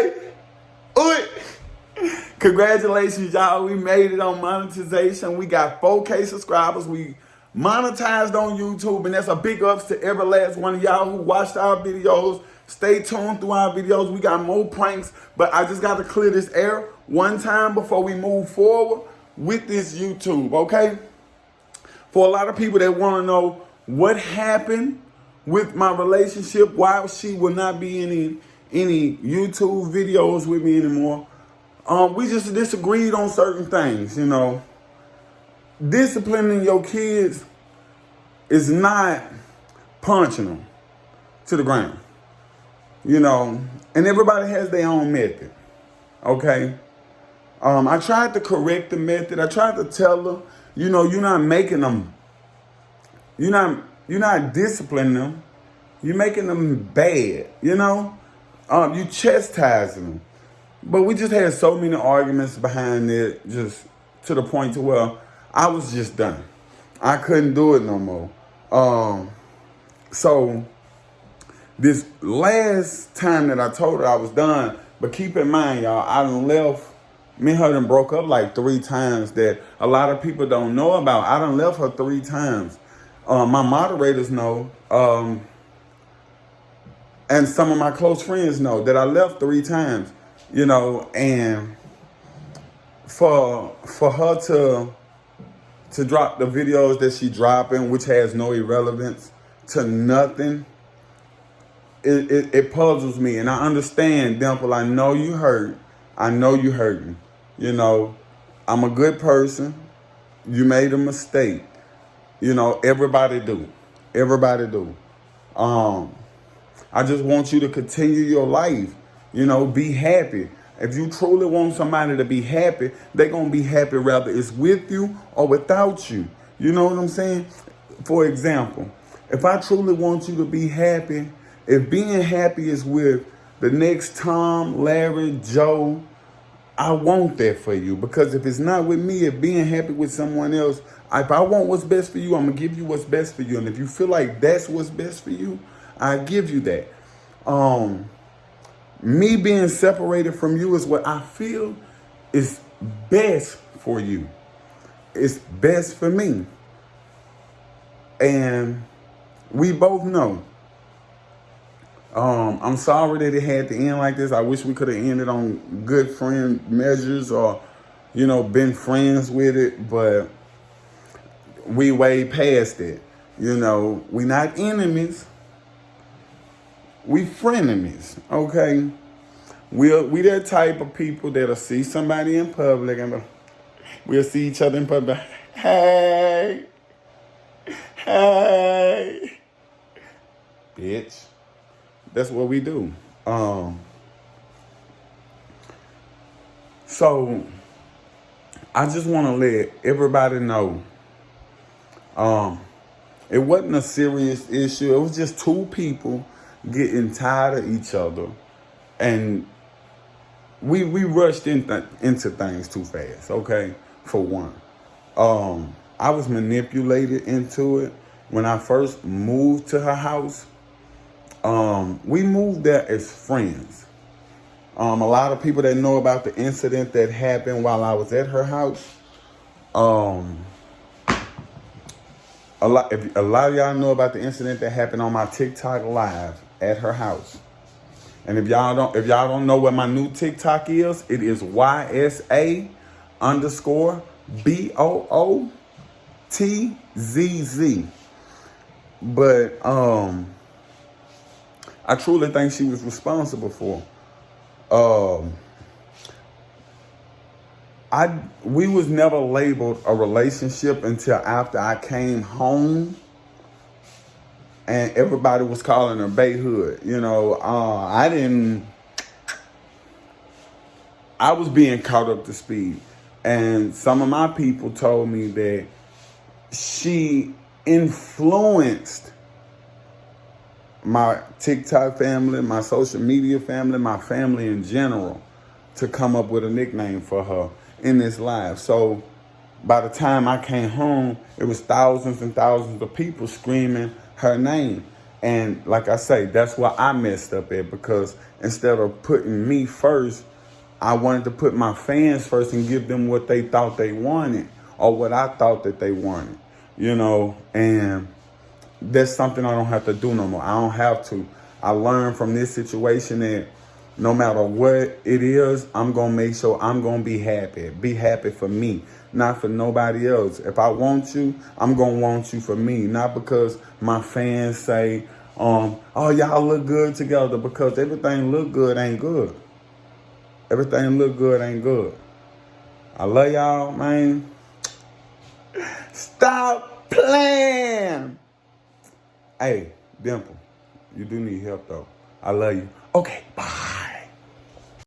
Hey. Congratulations, y'all. We made it on monetization. We got 4K subscribers. We monetized on YouTube, and that's a big ups to every last one of y'all who watched our videos. Stay tuned through our videos. We got more pranks, but I just got to clear this air one time before we move forward with this YouTube, okay? For a lot of people that want to know what happened with my relationship, why she will not be any any YouTube videos with me anymore. Um, we just disagreed on certain things, you know. Disciplining your kids is not punching them to the ground, you know. And everybody has their own method, okay? Um, I tried to correct the method. I tried to tell them, you know, you're not making them, you're not, you're not disciplining them. You're making them bad, you know? Um, you chastising them. But we just had so many arguments behind it, just to the point to where I was just done. I couldn't do it no more. Um, so this last time that I told her I was done, but keep in mind, y'all, I left, me and her done broke up like three times that a lot of people don't know about. I done left her three times. Um, my moderators know, um, and some of my close friends know that I left three times you know, and for for her to to drop the videos that she dropping, which has no irrelevance to nothing, it, it, it puzzles me. And I understand, Dimple, I know you hurt. I know you hurting. You know, I'm a good person. You made a mistake. You know, everybody do. Everybody do. Um, I just want you to continue your life. You know, be happy. If you truly want somebody to be happy, they're going to be happy whether it's with you or without you. You know what I'm saying? For example, if I truly want you to be happy, if being happy is with the next Tom, Larry, Joe, I want that for you. Because if it's not with me, if being happy with someone else, if I want what's best for you, I'm going to give you what's best for you. And if you feel like that's what's best for you, I give you that. Um, me being separated from you is what I feel is best for you. It's best for me. And we both know. Um, I'm sorry that it had to end like this. I wish we could have ended on good friend measures or, you know, been friends with it, but we way past it. You know, we not enemies we frenemies, okay? We'll, we that type of people that'll see somebody in public and we'll see each other in public. Hey, hey, bitch. That's what we do. Um, so I just want to let everybody know um, it wasn't a serious issue. It was just two people getting tired of each other. And we we rushed in th into things too fast okay? For one. Um i was manipulated into it. When i first moved to her house um we moved there as friends. Um a lot of people that know about the incident that happened while i was at her house um a lot if a lot of y'all know about the incident that happened on my tiktok live at her house. And if y'all don't if y'all don't know what my new TikTok is, it is YSA underscore B O O T Z Z. But um I truly think she was responsible for. Um I we was never labeled a relationship until after I came home and everybody was calling her Bay Hood. You know, uh, I didn't. I was being caught up to speed, and some of my people told me that she influenced my TikTok family, my social media family, my family in general, to come up with a nickname for her in this live. So by the time I came home, it was thousands and thousands of people screaming her name. And like I say, that's where I messed up at because instead of putting me first, I wanted to put my fans first and give them what they thought they wanted or what I thought that they wanted, you know, and that's something I don't have to do no more. I don't have to. I learned from this situation that no matter what it is, I'm going to make sure I'm going to be happy. Be happy for me, not for nobody else. If I want you, I'm going to want you for me, not because my fans say, um, oh, y'all look good together because everything look good ain't good. Everything look good ain't good. I love y'all, man. Stop playing. Hey, Dimple, you do need help though. I love you. Okay, bye.